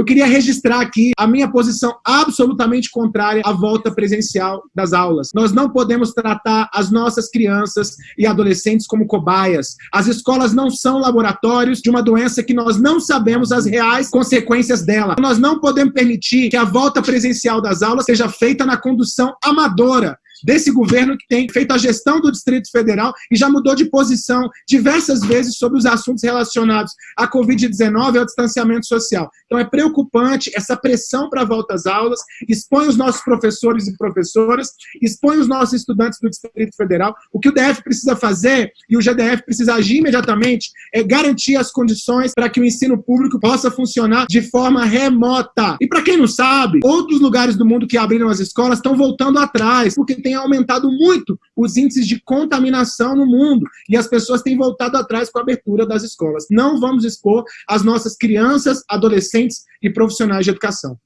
Eu queria registrar aqui a minha posição absolutamente contrária à volta presencial das aulas. Nós não podemos tratar as nossas crianças e adolescentes como cobaias. As escolas não são laboratórios de uma doença que nós não sabemos as reais consequências dela. Nós não podemos permitir que a volta presencial das aulas seja feita na condução amadora desse governo que tem feito a gestão do Distrito Federal e já mudou de posição diversas vezes sobre os assuntos relacionados à Covid-19 e ao distanciamento social. Então é preocupante essa pressão para a volta às aulas, expõe os nossos professores e professoras, expõe os nossos estudantes do Distrito Federal. O que o DF precisa fazer, e o GDF precisa agir imediatamente, é garantir as condições para que o ensino público possa funcionar de forma remota. E para quem não sabe, outros lugares do mundo que abriram as escolas estão voltando atrás, porque tem tem aumentado muito os índices de contaminação no mundo e as pessoas têm voltado atrás com a abertura das escolas. Não vamos expor as nossas crianças, adolescentes e profissionais de educação.